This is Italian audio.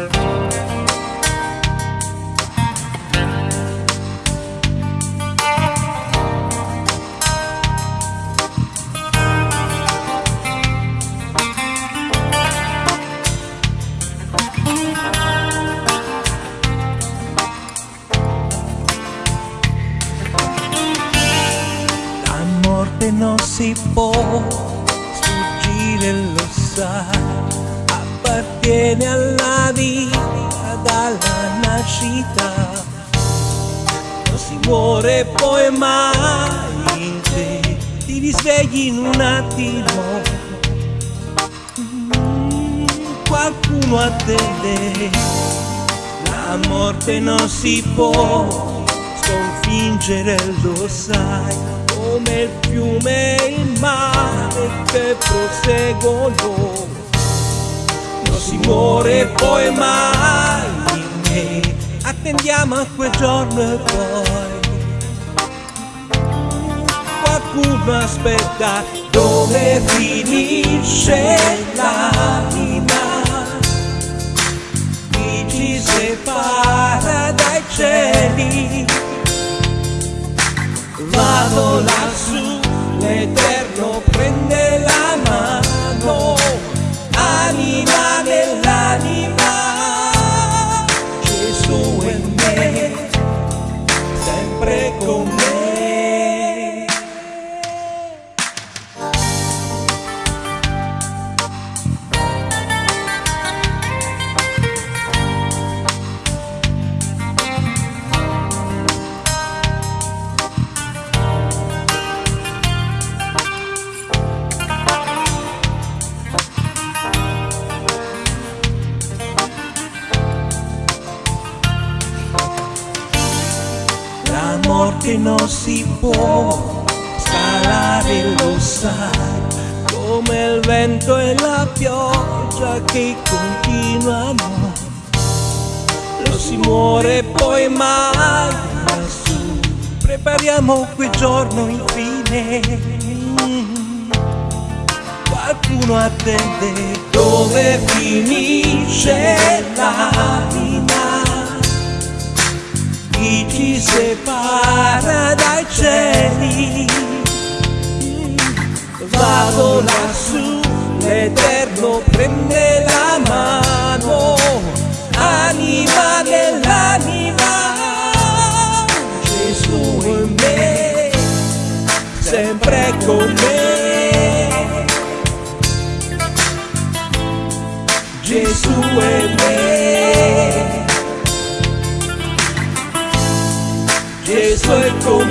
La morte non si può sfuggire, lo sai, appartiene alla vita nascita. Non si muore poi mai in te, ti risvegli in un attimo. Mm, Qualcuno attende, la morte non si può sconfiggere, lo sai, come il fiume e il mare che proseguono. Non si muore poi mai, attendiamo a quel giorno e poi. Qualcuno aspetta dove finisce l'anima La morte non si può scalare, lo sai, come il vento e la pioggia che continuano. Non si muore poi mai lassù, prepariamo quel giorno infine. Qualcuno attende dove finisce chi ci separa dai cieli. Vado lassù, l'Eterno prende la mano, anima nell'anima, Gesù in me, sempre con me. Gesù è me. Gesù è